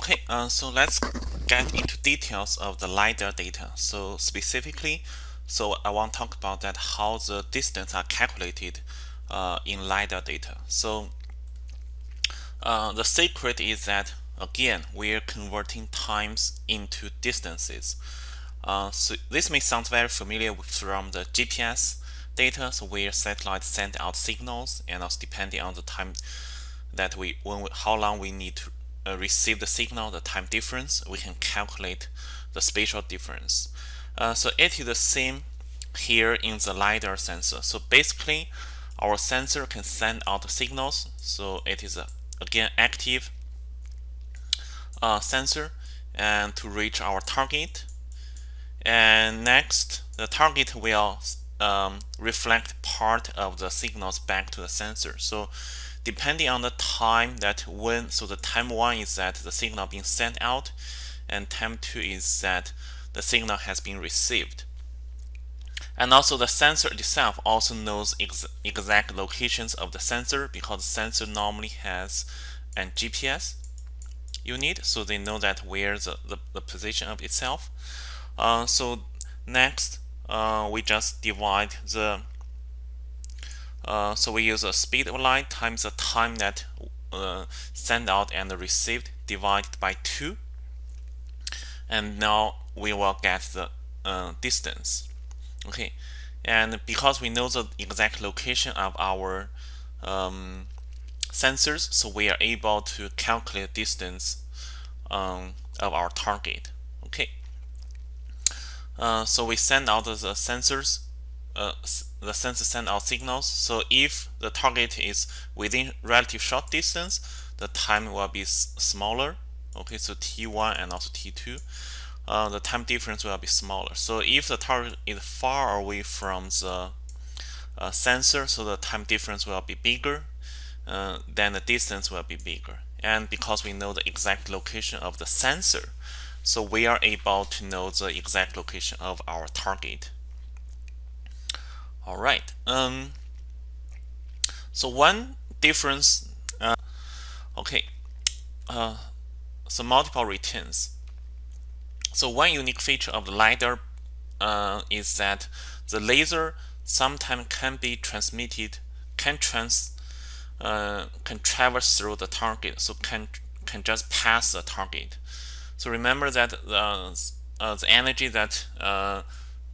Okay, uh, so let's get into details of the LiDAR data. So specifically, so I want to talk about that how the distance are calculated uh, in LiDAR data. So uh, the secret is that again, we're converting times into distances. Uh, so this may sound very familiar from the GPS data, so where satellites send out signals and also depending on the time that we, when we, how long we need to uh, receive the signal, the time difference, we can calculate the spatial difference. Uh, so it is the same here in the LiDAR sensor. So basically, our sensor can send out signals. So it is, a, again, active uh, sensor and to reach our target. And next, the target will um, reflect part of the signals back to the sensor. So depending on the time that when so the time one is that the signal being sent out and time two is that the signal has been received. And also the sensor itself also knows ex exact locations of the sensor because the sensor normally has an GPS unit so they know that where the, the, the position of itself. Uh, so next uh, we just divide the uh, so we use a speed of light times the time that uh, sent out and received divided by 2 and now we will get the uh, distance. Okay. And because we know the exact location of our um, sensors so we are able to calculate distance um, of our target. Okay. Uh, so we send out the sensors uh, the sensor send out signals. So if the target is within relative short distance, the time will be smaller. Okay, so T1 and also T2. Uh, the time difference will be smaller. So if the target is far away from the uh, sensor, so the time difference will be bigger, uh, then the distance will be bigger. And because we know the exact location of the sensor, so we are able to know the exact location of our target. All right. Um, so one difference, uh, okay, uh, so multiple returns. So one unique feature of the LiDAR uh, is that the laser sometimes can be transmitted, can trans, uh, can traverse through the target, so can can just pass the target. So remember that uh, uh, the energy that uh,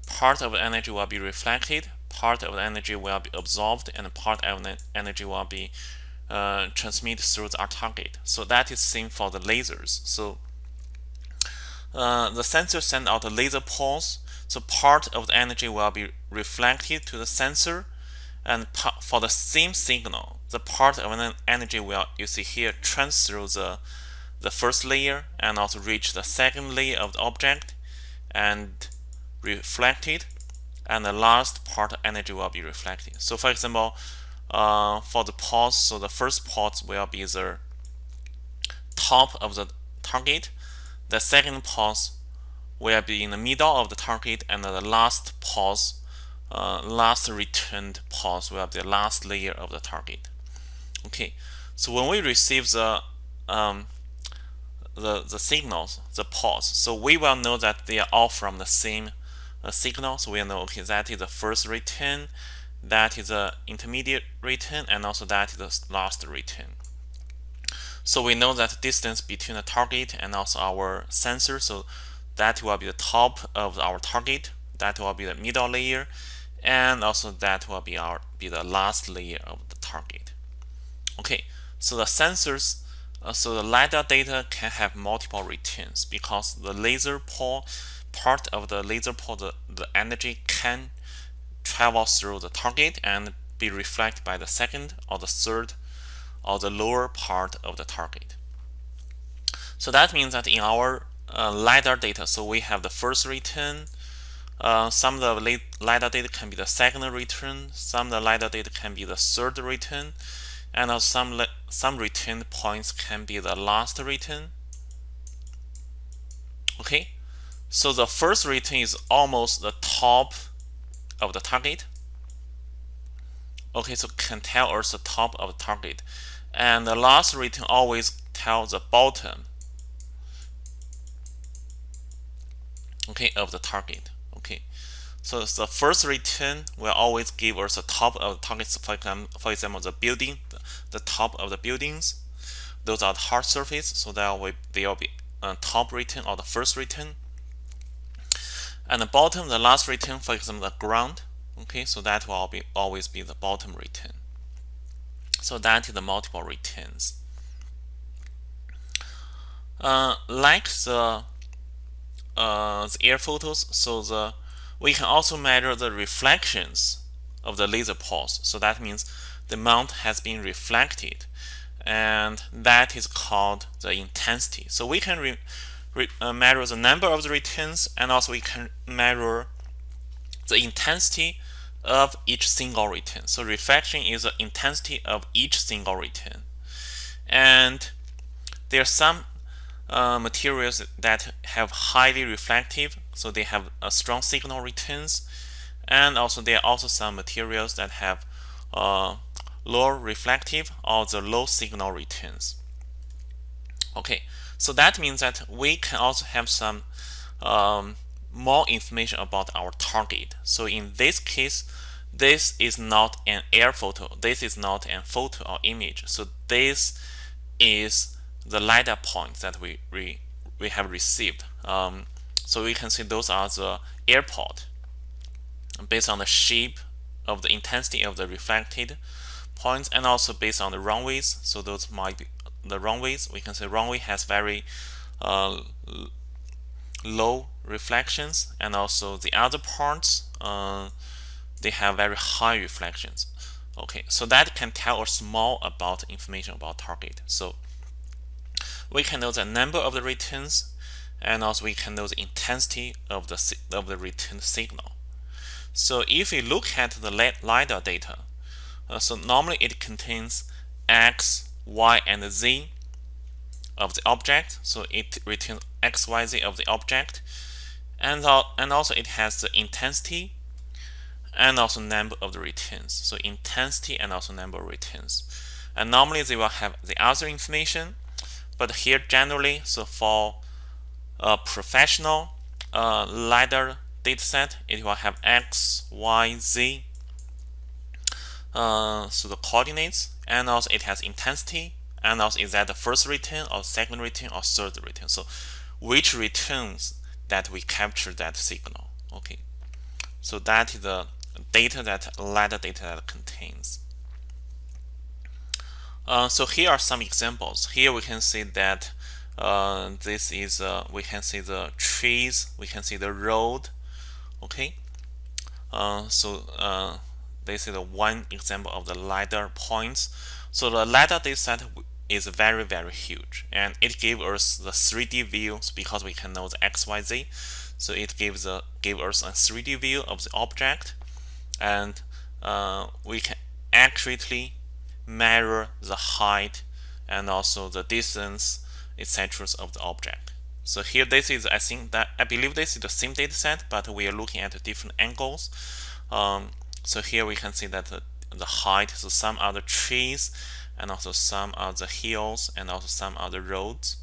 part of the energy will be reflected part of the energy will be absorbed and part of the energy will be uh, transmitted through our target. So that is same for the lasers. So uh, the sensor send out a laser pulse. So part of the energy will be reflected to the sensor and for the same signal, the part of the energy will, you see here, trans through the, the first layer and also reach the second layer of the object and reflected and the last part energy will be reflected. So for example, uh, for the pulse, so the first pulse will be the top of the target. The second pulse will be in the middle of the target, and the last pulse, uh, last returned pulse will be the last layer of the target. Okay, so when we receive the um, the the signals, the pulse, so we will know that they are all from the same a signal. So we know, okay, that is the first return, that is the intermediate return, and also that is the last return. So we know that distance between the target and also our sensor, so that will be the top of our target, that will be the middle layer, and also that will be our be the last layer of the target. Okay, so the sensors, uh, so the LiDAR data can have multiple returns because the laser pole part of the laser pole, the, the energy can travel through the target and be reflected by the second or the third or the lower part of the target. So that means that in our uh, LiDAR data, so we have the first return, uh, some of the LiDAR data can be the second return, some of the LiDAR data can be the third return, and some, some return points can be the last return. Okay, so the first return is almost the top of the target. Okay, so can tell us the top of the target. And the last return always tells the bottom okay, of the target. Okay, so the first return will always give us the top of the targets. For example, the building, the, the top of the buildings. Those are the hard surface, so that will they will be uh, top return or the first return. And the bottom, the last return, for example, the ground. Okay, so that will be always be the bottom return. So that is the multiple returns. Uh, like the uh, the air photos, so the we can also measure the reflections of the laser pulse. So that means the amount has been reflected, and that is called the intensity. So we can uh, measure the number of the returns, and also we can measure the intensity of each single return. So reflection is the intensity of each single return. And there are some uh, materials that have highly reflective, so they have a strong signal returns. And also there are also some materials that have uh, low reflective or the low signal returns. Okay, so that means that we can also have some um, more information about our target. So in this case, this is not an air photo. This is not a photo or image. So this is the LiDAR point that we, we, we have received. Um, so we can see those are the airport based on the shape of the intensity of the reflected points and also based on the runways. So those might be the runways. We can say runway has very uh, low reflections and also the other parts uh, they have very high reflections okay so that can tell us more about information about target so we can know the number of the returns and also we can know the intensity of the of the return signal so if we look at the LiDAR data uh, so normally it contains X, Y, and Z of the object so it returns X, Y, Z of the object and, and also it has the intensity and also number of the returns. So intensity and also number of returns. And normally they will have the other information, but here generally, so for a professional uh, LiDAR dataset, it will have X, Y, Z, uh, so the coordinates, and also it has intensity, and also is that the first return or second return or third return. So which returns that we capture that signal. Okay, so that is the data that LiDAR data that contains. Uh, so here are some examples. Here we can see that uh, this is uh, we can see the trees, we can see the road. Okay, uh, so uh, this is one example of the LiDAR points. So the LiDAR dataset is very very huge and it gives us the 3D views because we can know the XYZ so it gives a give us a 3D view of the object and uh, we can accurately measure the height and also the distance etc of the object. So here this is I think that I believe this is the same data set but we are looking at different angles. Um, so here we can see that the, the height so some other trees and also some other hills and also some other roads.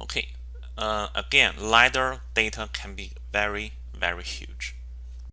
Okay uh, again lidar data can be very very huge